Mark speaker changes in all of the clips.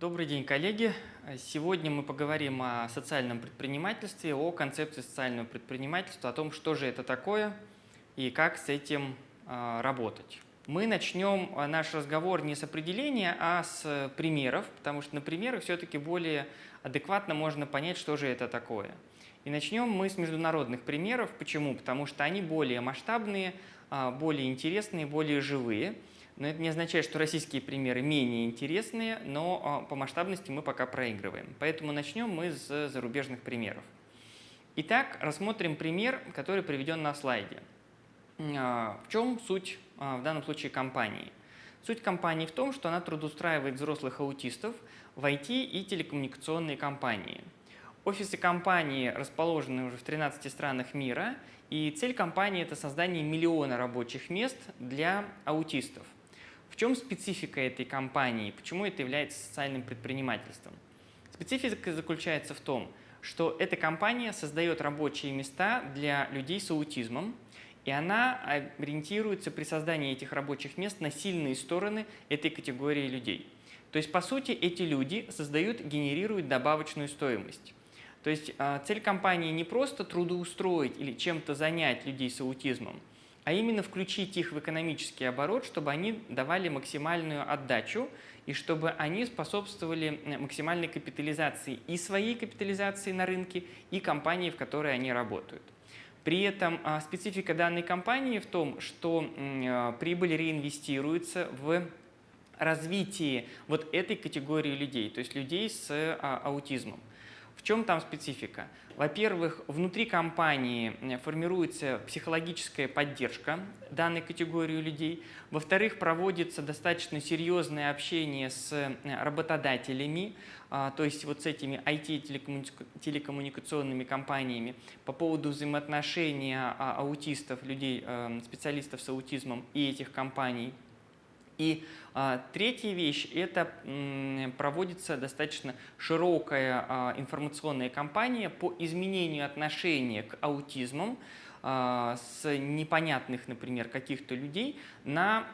Speaker 1: Добрый день, коллеги. Сегодня мы поговорим о социальном предпринимательстве, о концепции социального предпринимательства, о том, что же это такое и как с этим а, работать. Мы начнем а, наш разговор не с определения, а с примеров, потому что на примерах все-таки более адекватно можно понять, что же это такое. И начнем мы с международных примеров. Почему? Потому что они более масштабные, а, более интересные, более живые. Но это не означает, что российские примеры менее интересные, но а, по масштабности мы пока проигрываем. Поэтому начнем мы с зарубежных примеров. Итак, рассмотрим пример, который приведен на слайде. А, в чем суть а, в данном случае компании? Суть компании в том, что она трудоустраивает взрослых аутистов в IT и телекоммуникационные компании. Офисы компании расположены уже в 13 странах мира, и цель компании – это создание миллиона рабочих мест для аутистов. В чем специфика этой компании? Почему это является социальным предпринимательством? Специфика заключается в том, что эта компания создает рабочие места для людей с аутизмом, и она ориентируется при создании этих рабочих мест на сильные стороны этой категории людей. То есть, по сути, эти люди создают, генерируют добавочную стоимость. То есть а, цель компании не просто трудоустроить или чем-то занять людей с аутизмом, а именно включить их в экономический оборот, чтобы они давали максимальную отдачу и чтобы они способствовали максимальной капитализации и своей капитализации на рынке, и компании, в которой они работают. При этом а, специфика данной компании в том, что а, прибыль реинвестируется в развитие вот этой категории людей, то есть людей с а, аутизмом. В чем там специфика? Во-первых, внутри компании формируется психологическая поддержка данной категории людей. Во-вторых, проводится достаточно серьезное общение с работодателями, а, то есть вот с этими IT-телекоммуникационными компаниями по поводу взаимоотношения а, аутистов, людей, э, специалистов с аутизмом и этих компаний – и а, третья вещь – это проводится достаточно широкая а, информационная кампания по изменению отношения к аутизмам а, с непонятных, например, каких-то людей на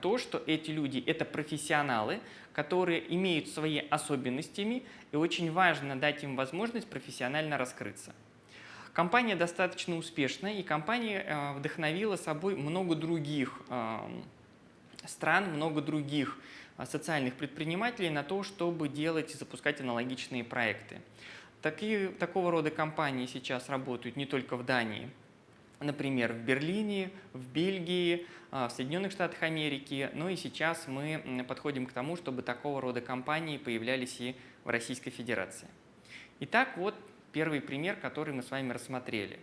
Speaker 1: то, что эти люди – это профессионалы, которые имеют свои особенностями, и очень важно дать им возможность профессионально раскрыться. Компания достаточно успешная, и компания вдохновила собой много других стран, много других а, социальных предпринимателей на то, чтобы делать и запускать аналогичные проекты. Такие, такого рода компании сейчас работают не только в Дании, например, в Берлине, в Бельгии, а, в Соединенных Штатах Америки, но и сейчас мы подходим к тому, чтобы такого рода компании появлялись и в Российской Федерации. Итак, вот первый пример, который мы с вами рассмотрели.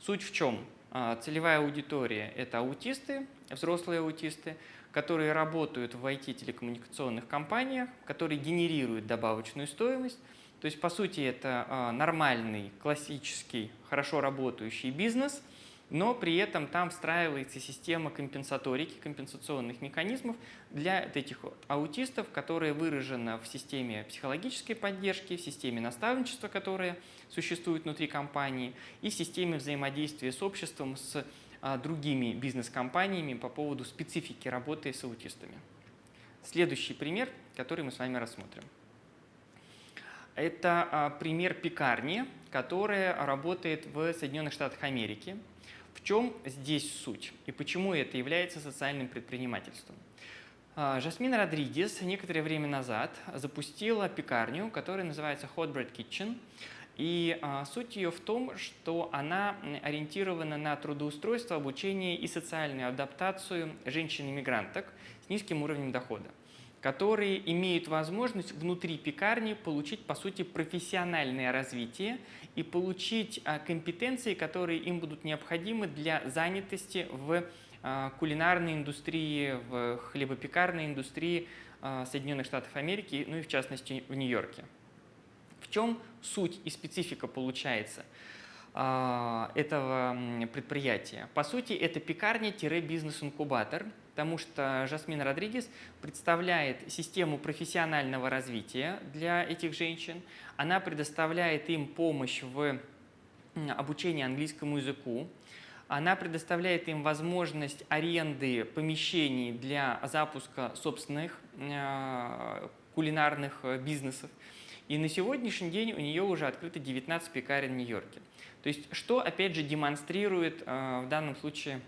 Speaker 1: Суть в чем? А, целевая аудитория – это аутисты, взрослые аутисты, которые работают в IT-телекоммуникационных компаниях, которые генерируют добавочную стоимость. То есть, по сути, это а, нормальный, классический, хорошо работающий бизнес, но при этом там встраивается система компенсаторики, компенсационных механизмов для этих аутистов, которая выражена в системе психологической поддержки, в системе наставничества, которая существует внутри компании, и в системе взаимодействия с обществом, с другими бизнес-компаниями по поводу специфики работы с аутистами. Следующий пример, который мы с вами рассмотрим. Это а, пример пекарни, которая работает в Соединенных Штатах Америки. В чем здесь суть и почему это является социальным предпринимательством? А, Жасмин Родригес некоторое время назад запустила пекарню, которая называется Hot Bread Kitchen. И а, суть ее в том, что она ориентирована на трудоустройство, обучение и социальную адаптацию женщин-иммигранток с низким уровнем дохода которые имеют возможность внутри пекарни получить, по сути, профессиональное развитие и получить а, компетенции, которые им будут необходимы для занятости в а, кулинарной индустрии, в хлебопекарной индустрии Соединенных Штатов Америки, ну и в частности в Нью-Йорке. В чем суть и специфика получается а, этого предприятия? По сути, это пекарня-бизнес-инкубатор, потому что Жасмин Родригес представляет систему профессионального развития для этих женщин. Она предоставляет им помощь в обучении английскому языку. Она предоставляет им возможность аренды помещений для запуска собственных а, кулинарных бизнесов. И на сегодняшний день у нее уже открыто 19 пекарен в Нью-Йорке. То есть что, опять же, демонстрирует в данном случае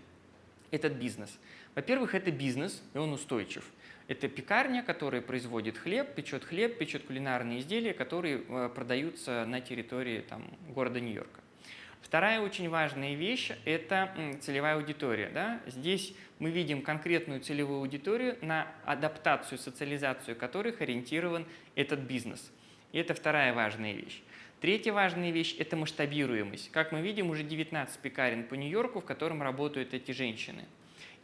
Speaker 1: этот бизнес? Во-первых, это бизнес, и он устойчив. Это пекарня, которая производит хлеб, печет хлеб, печет кулинарные изделия, которые э, продаются на территории там, города Нью-Йорка. Вторая очень важная вещь – это целевая аудитория. Да? Здесь мы видим конкретную целевую аудиторию, на адаптацию, социализацию которых ориентирован этот бизнес. И это вторая важная вещь. Третья важная вещь – это масштабируемость. Как мы видим, уже 19 пекарен по Нью-Йорку, в котором работают эти женщины.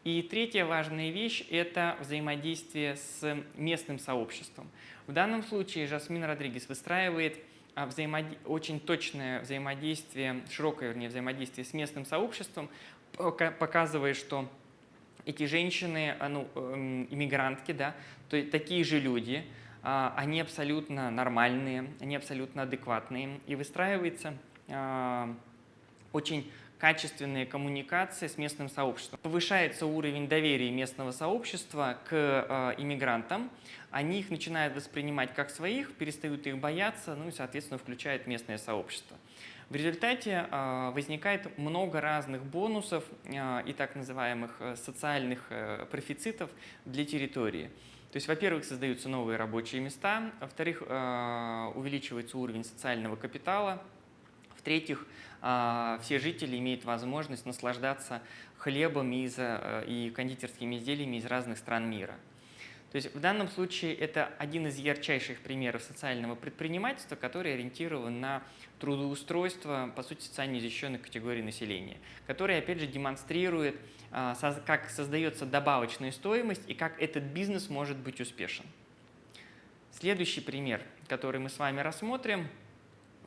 Speaker 1: И третья важная вещь – это взаимодействие с местным сообществом. В данном случае Жасмин Родригес выстраивает а, взаимод... очень точное взаимодействие, широкое вернее, взаимодействие с местным сообществом, показывая, что эти женщины, а, ну, эм, иммигрантки, да, то есть такие же люди, они абсолютно нормальные, они абсолютно адекватные, и выстраивается очень качественные коммуникации с местным сообществом. Повышается уровень доверия местного сообщества к э, иммигрантам, они их начинают воспринимать как своих, перестают их бояться, ну и, соответственно, включают местное сообщество. В результате возникает много разных бонусов и так называемых э, социальных э, профицитов для территории. То есть, во-первых, создаются новые рабочие места, во-вторых, э, увеличивается уровень социального капитала, в-третьих, а, все жители имеют возможность наслаждаться хлебом э, и кондитерскими изделиями из разных стран мира. То есть в данном случае это один из ярчайших примеров социального предпринимательства, который ориентирован на трудоустройство, по сути, социально защищенных категорий населения, который, опять же, демонстрирует, а, как создается добавочная стоимость и как этот бизнес может быть успешен. Следующий пример, который мы с вами рассмотрим –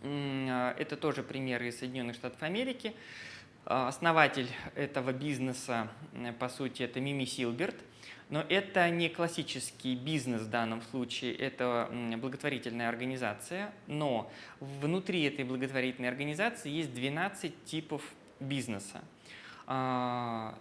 Speaker 1: а, это тоже пример из Соединенных Штатов Америки. А, основатель этого бизнеса, по сути, это Мими Силберт. Но это не классический бизнес в данном случае, это благотворительная организация. Но внутри этой благотворительной организации есть 12 типов бизнеса. А,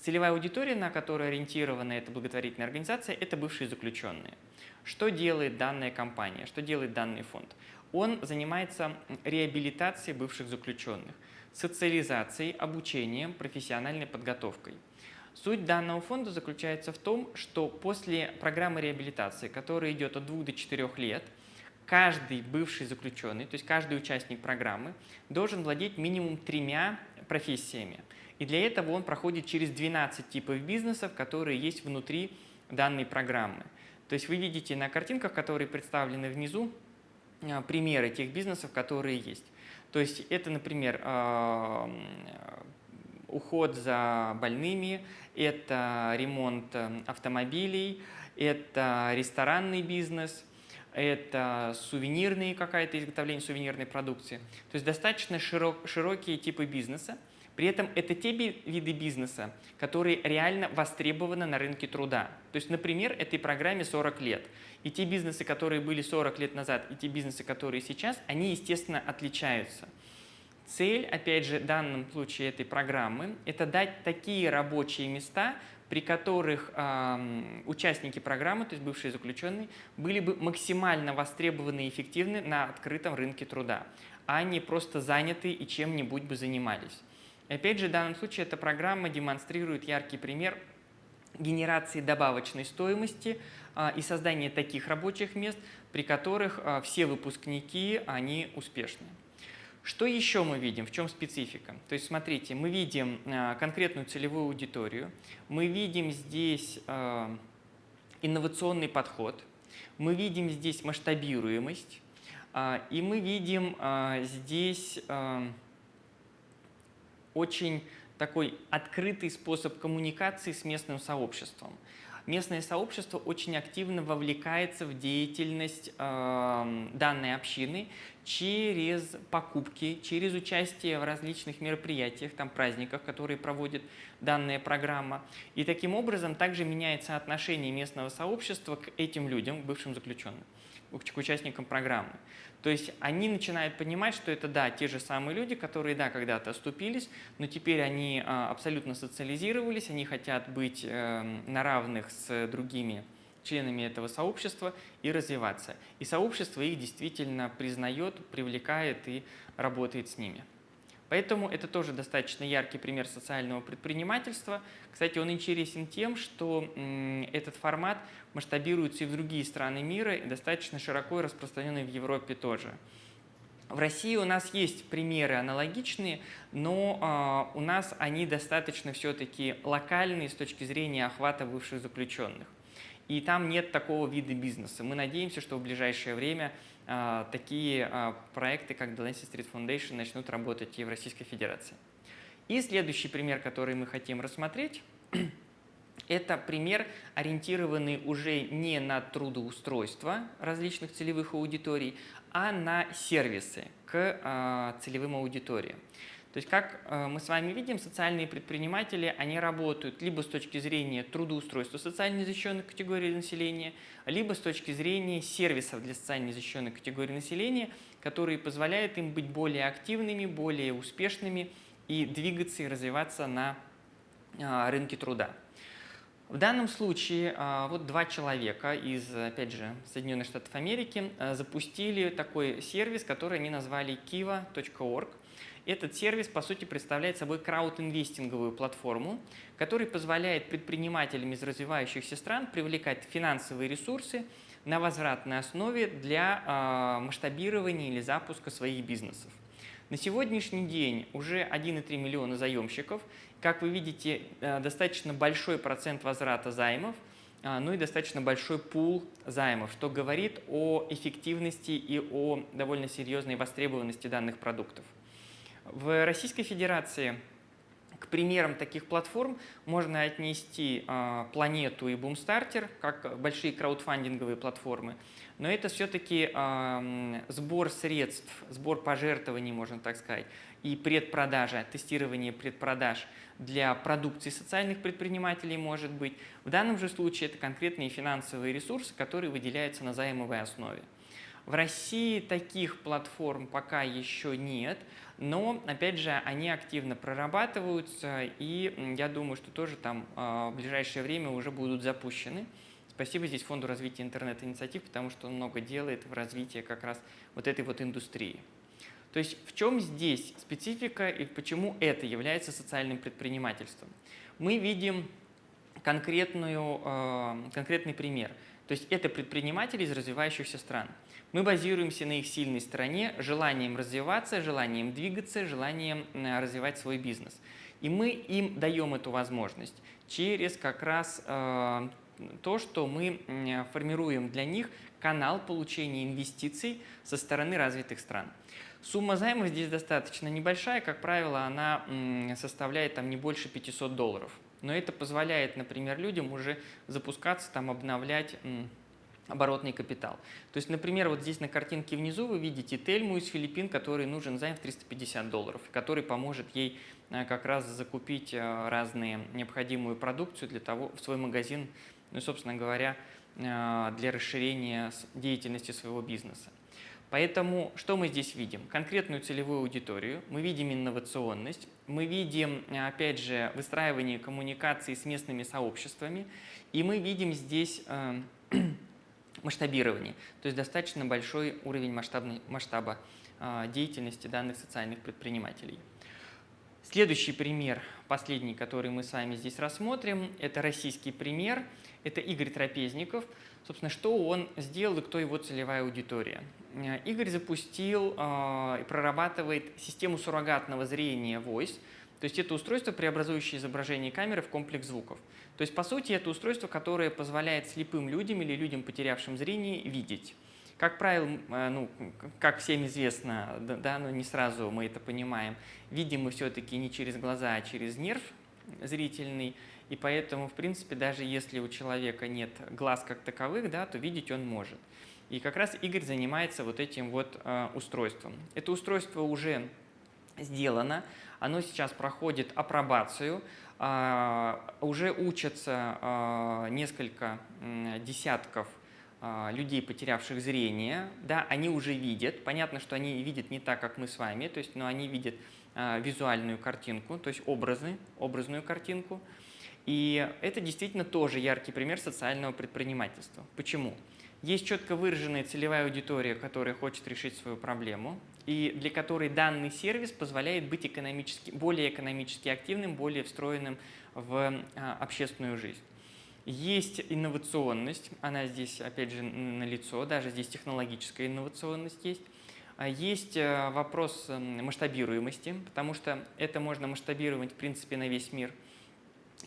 Speaker 1: целевая аудитория, на которую ориентирована эта благотворительная организация, это бывшие заключенные. Что делает данная компания, что делает данный фонд? Он занимается реабилитацией бывших заключенных, социализацией, обучением, профессиональной подготовкой. Суть данного фонда заключается в том, что после программы реабилитации, которая идет от 2 до 4 лет, каждый бывший заключенный, то есть каждый участник программы, должен владеть минимум тремя профессиями. И для этого он проходит через 12 типов бизнесов, которые есть внутри данной программы. То есть вы видите на картинках, которые представлены внизу, а, примеры тех бизнесов, которые есть. То есть это, например, а, уход за больными, это ремонт э, автомобилей, это ресторанный бизнес, это сувенирные какая-то изготовление сувенирной продукции. То есть достаточно широк, широкие типы бизнеса. При этом это те виды бизнеса, которые реально востребованы на рынке труда. То есть, например, этой программе 40 лет. И те бизнесы, которые были 40 лет назад, и те бизнесы, которые сейчас, они, естественно, отличаются. Цель, опять же, в данном случае этой программы – это дать такие рабочие места, при которых э, участники программы, то есть бывшие заключенные, были бы максимально востребованы и эффективны на открытом рынке труда, а не просто заняты и чем-нибудь бы занимались. И опять же, в данном случае эта программа демонстрирует яркий пример генерации добавочной стоимости а, и создания таких рабочих мест, при которых а, все выпускники, они успешны. Что еще мы видим? В чем специфика? То есть, смотрите, мы видим а, конкретную целевую аудиторию, мы видим здесь инновационный подход, мы видим здесь масштабируемость, и мы видим здесь очень такой открытый способ коммуникации с местным сообществом. Местное сообщество очень активно вовлекается в деятельность э, данной общины через покупки, через участие в различных мероприятиях, там праздниках, которые проводит данная программа. И таким образом также меняется отношение местного сообщества к этим людям, бывшим заключенным, к участникам программы. То есть они начинают понимать, что это, да, те же самые люди, которые, да, когда-то оступились, но теперь они а, абсолютно социализировались, они хотят быть эм, на равных с другими членами этого сообщества и развиваться. И сообщество их действительно признает, привлекает и работает с ними. Поэтому это тоже достаточно яркий пример социального предпринимательства. Кстати, он интересен тем, что этот формат масштабируется и в другие страны мира, и достаточно широко распространенный в Европе тоже. В России у нас есть примеры аналогичные, но э, у нас они достаточно все-таки локальные с точки зрения охвата бывших заключенных. И там нет такого вида бизнеса. Мы надеемся, что в ближайшее время э, такие э, проекты, как The Lancet Street Foundation, начнут работать и в Российской Федерации. И следующий пример, который мы хотим рассмотреть, это пример, ориентированный уже не на трудоустройство различных целевых аудиторий, а на сервисы к а, целевым аудиториям. То есть, как а, мы с вами видим, социальные предприниматели, они работают либо с точки зрения трудоустройства социально незащищенной категории населения, либо с точки зрения сервисов для социально незащищенной категории населения, которые позволяют им быть более активными, более успешными и двигаться и развиваться на а, рынке труда. В данном случае а, вот два человека из, опять же, Соединенных Штатов Америки а, запустили такой сервис, который они назвали kiva.org. Этот сервис, по сути, представляет собой краудинвестинговую платформу, которая позволяет предпринимателям из развивающихся стран привлекать финансовые ресурсы на возвратной основе для а, масштабирования или запуска своих бизнесов. На сегодняшний день уже 1,3 миллиона заемщиков – как вы видите, э, достаточно большой процент возврата займов, а, ну и достаточно большой пул займов, что говорит о эффективности и о довольно серьезной востребованности данных продуктов. В Российской Федерации к примерам таких платформ можно отнести э, Планету и Boomstarter, как большие краудфандинговые платформы. Но это все-таки э, сбор средств, сбор пожертвований, можно так сказать, и предпродажа, тестирование предпродаж для продукции социальных предпринимателей может быть. В данном же случае это конкретные финансовые ресурсы, которые выделяются на займовой основе. В России таких платформ пока еще нет, но, опять же, они активно прорабатываются, и я думаю, что тоже там а, в ближайшее время уже будут запущены. Спасибо здесь Фонду развития интернет-инициатив, потому что он много делает в развитии как раз вот этой вот индустрии. То есть в чем здесь специфика и почему это является социальным предпринимательством? Мы видим конкретную, э, конкретный пример. То есть это предприниматели из развивающихся стран. Мы базируемся на их сильной стороне, желанием развиваться, желанием двигаться, желанием развивать свой бизнес. И мы им даем эту возможность через как раз э, то, что мы формируем для них канал получения инвестиций со стороны развитых стран. Сумма займа здесь достаточно небольшая, как правило, она составляет там не больше 500 долларов. Но это позволяет, например, людям уже запускаться, там, обновлять оборотный капитал. То есть, например, вот здесь на картинке внизу вы видите Тельму из Филиппин, который нужен займ в 350 долларов, который поможет ей э, как раз закупить э, разные необходимую продукцию для того, в свой магазин, ну собственно говоря, э, для расширения деятельности своего бизнеса. Поэтому что мы здесь видим? Конкретную целевую аудиторию, мы видим инновационность, мы видим, опять же, выстраивание коммуникации с местными сообществами, и мы видим здесь э, масштабирование, то есть достаточно большой уровень масштабной, масштаба э, деятельности данных социальных предпринимателей. Следующий пример, последний, который мы с вами здесь рассмотрим, это российский пример, это Игорь Трапезников – Собственно, что он сделал и кто его целевая аудитория? Э, Игорь запустил э, и прорабатывает систему суррогатного зрения Voice, то есть это устройство, преобразующее изображение камеры в комплекс звуков. То есть, по сути, это устройство, которое позволяет слепым людям или людям, потерявшим зрение, видеть. Как правило, э, ну, как всем известно, да, но не сразу мы это понимаем, видим мы все-таки не через глаза, а через нерв зрительный. И поэтому, в принципе, даже если у человека нет глаз как таковых, да, то видеть он может. И как раз Игорь занимается вот этим вот э, устройством. Это устройство уже сделано, оно сейчас проходит апробацию, э, уже учатся э, несколько э, десятков людей, потерявших зрение, да, они уже видят. Понятно, что они видят не так, как мы с вами, то есть, но они видят э, визуальную картинку, то есть образы, образную картинку. И это действительно тоже яркий пример социального предпринимательства. Почему? Есть четко выраженная целевая аудитория, которая хочет решить свою проблему, и для которой данный сервис позволяет быть экономически, более экономически активным, более встроенным в а, общественную жизнь. Есть инновационность, она здесь, опять же, налицо, даже здесь технологическая инновационность есть. А есть э, вопрос масштабируемости, потому что это можно масштабировать, в принципе, на весь мир.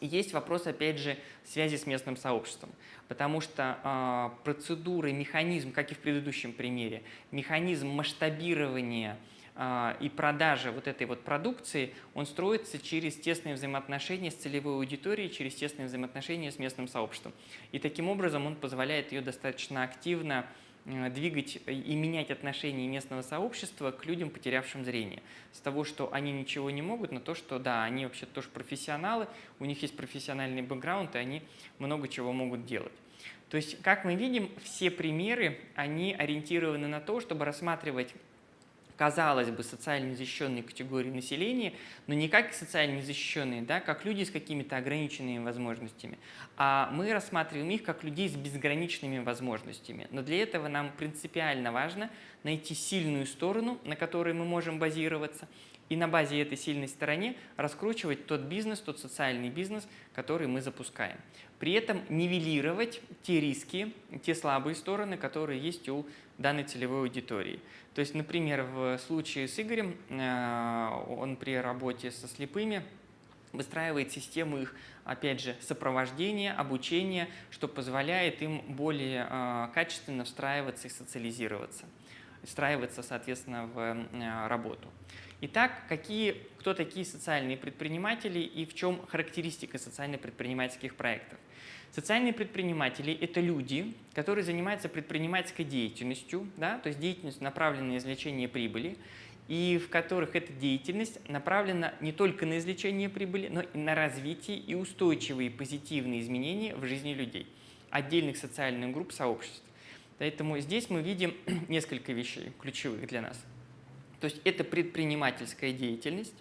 Speaker 1: Есть вопрос, опять же, связи с местным сообществом, потому что э, процедуры, механизм, как и в предыдущем примере, механизм масштабирования а, и продажа вот этой вот продукции, он строится через тесные взаимоотношения с целевой аудиторией, через тесные взаимоотношения с местным сообществом. И таким образом он позволяет ее достаточно активно э, двигать и менять отношение местного сообщества к людям, потерявшим зрение. С того, что они ничего не могут, на то, что да, они вообще тоже профессионалы, у них есть профессиональный бэкграунд, и они много чего могут делать. То есть, как мы видим, все примеры, они ориентированы на то, чтобы рассматривать казалось бы, социально незащищенные категории населения, но не как социально незащищенные, да, как люди с какими-то ограниченными возможностями, а мы рассматриваем их как людей с безграничными возможностями. Но для этого нам принципиально важно найти сильную сторону, на которой мы можем базироваться, и на базе этой сильной стороны раскручивать тот бизнес, тот социальный бизнес, который мы запускаем. При этом нивелировать те риски, те слабые стороны, которые есть у данной целевой аудитории. То есть, например, в случае с Игорем, э, он при работе со слепыми выстраивает систему их, опять же, сопровождения, обучения, что позволяет им более э, качественно встраиваться и социализироваться, встраиваться, соответственно, в э, работу. Итак, какие, кто такие социальные предприниматели и в чем характеристика социально-предпринимательских проектов? Социальные предприниматели – это люди, которые занимаются предпринимательской деятельностью, да, то есть деятельность направлена на извлечение прибыли, и в которых эта деятельность направлена не только на извлечение прибыли, но и на развитие и устойчивые позитивные изменения в жизни людей, отдельных социальных групп, сообществ. Поэтому здесь мы видим несколько вещей ключевых для нас. То есть это предпринимательская деятельность,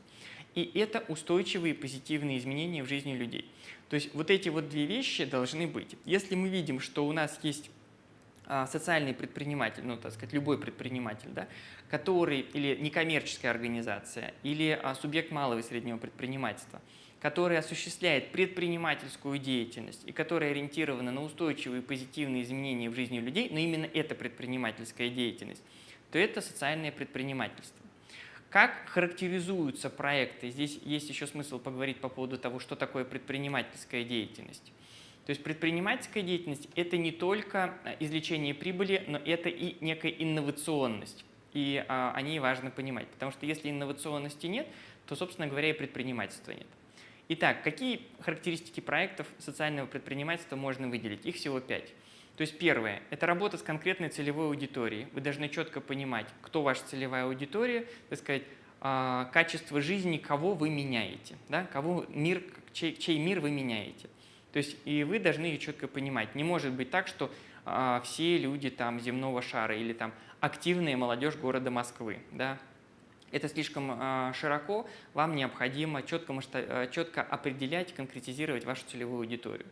Speaker 1: и это устойчивые позитивные изменения в жизни людей. То есть вот эти вот две вещи должны быть. Если мы видим, что у нас есть а, социальный предприниматель, ну, так сказать, любой предприниматель, да, который, или некоммерческая организация, или а, субъект малого и среднего предпринимательства, который осуществляет предпринимательскую деятельность и которая ориентирована на устойчивые позитивные изменения в жизни людей, но именно это предпринимательская деятельность, то это социальное предпринимательство. Как характеризуются проекты? Здесь есть еще смысл поговорить по поводу того, что такое предпринимательская деятельность. То есть предпринимательская деятельность – это не только э, извлечение прибыли, но это и некая инновационность. И а, о ней важно понимать, потому что если инновационности нет, то, собственно говоря, и предпринимательства нет. Итак, какие характеристики проектов социального предпринимательства можно выделить? Их всего пять. То есть первое – это работа с конкретной целевой аудиторией. Вы должны четко понимать, кто ваша целевая аудитория, так сказать, а, качество жизни, кого вы меняете, да? кого мир, чей, чей мир вы меняете. То есть и вы должны ее четко понимать. Не может быть так, что а, все люди там земного шара или там активная молодежь города Москвы. Да? Это слишком а, широко, вам необходимо четко, четко определять, конкретизировать вашу целевую аудиторию.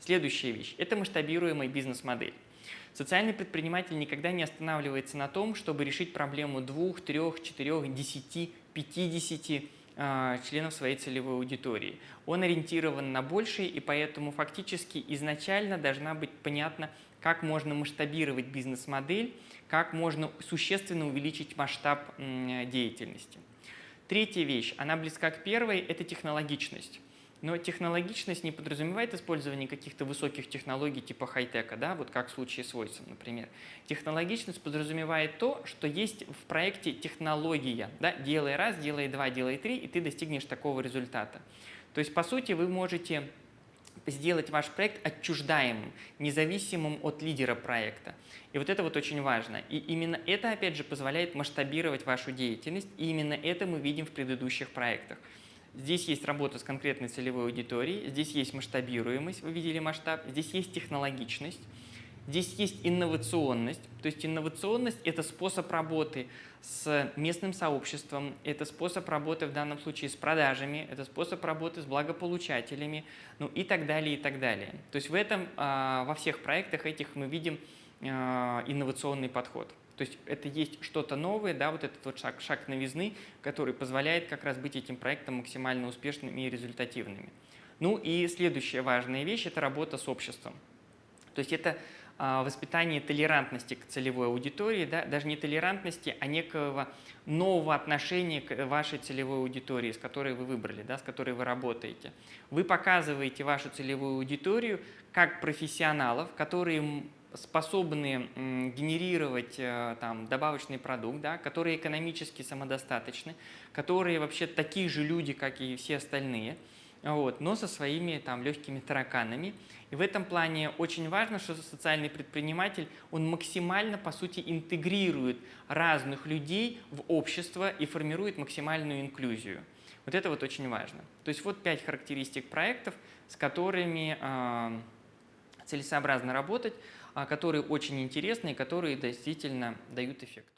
Speaker 1: Следующая вещь – это масштабируемая бизнес-модель. Социальный предприниматель никогда не останавливается на том, чтобы решить проблему двух, трех, четырех, десяти, пятидесяти а, членов своей целевой аудитории. Он ориентирован на большее, и поэтому фактически изначально должна быть понятна, как можно масштабировать бизнес-модель, как можно существенно увеличить масштаб деятельности. Третья вещь, она близка к первой, это технологичность. Но технологичность не подразумевает использование каких-то высоких технологий типа хай-тека, да, вот как в случае с Voice, например. Технологичность подразумевает то, что есть в проекте технология. Да, делай раз, делай два, делай три, и ты достигнешь такого результата. То есть, по сути, вы можете сделать ваш проект отчуждаемым, независимым от лидера проекта. И вот это вот очень важно. И именно это, опять же, позволяет масштабировать вашу деятельность, и именно это мы видим в предыдущих проектах. Здесь есть работа с конкретной целевой аудиторией, здесь есть масштабируемость, вы видели масштаб, здесь есть технологичность. Здесь есть инновационность. То есть инновационность – это способ работы с местным сообществом, это способ работы в данном случае с продажами, это способ работы с благополучателями, ну и так далее, и так далее. То есть в этом, а, во всех проектах этих мы видим а, инновационный подход. То есть это есть что-то новое, да, вот этот вот шаг, шаг новизны, который позволяет как раз быть этим проектом максимально успешными и результативными. Ну и следующая важная вещь – это работа с обществом. То есть это воспитание толерантности к целевой аудитории, да, даже не толерантности, а некого нового отношения к вашей целевой аудитории, с которой вы выбрали, да, с которой вы работаете. Вы показываете вашу целевую аудиторию как профессионалов, которые способны генерировать э, там, добавочный продукт, да, которые экономически самодостаточны, которые вообще такие же люди, как и все остальные, вот, но со своими там, легкими тараканами. И в этом плане очень важно, что социальный предприниматель, он максимально, по сути, интегрирует разных людей в общество и формирует максимальную инклюзию. Вот это вот очень важно. То есть вот пять характеристик проектов, с которыми э, целесообразно работать. А, которые очень интересны и которые действительно дают эффект.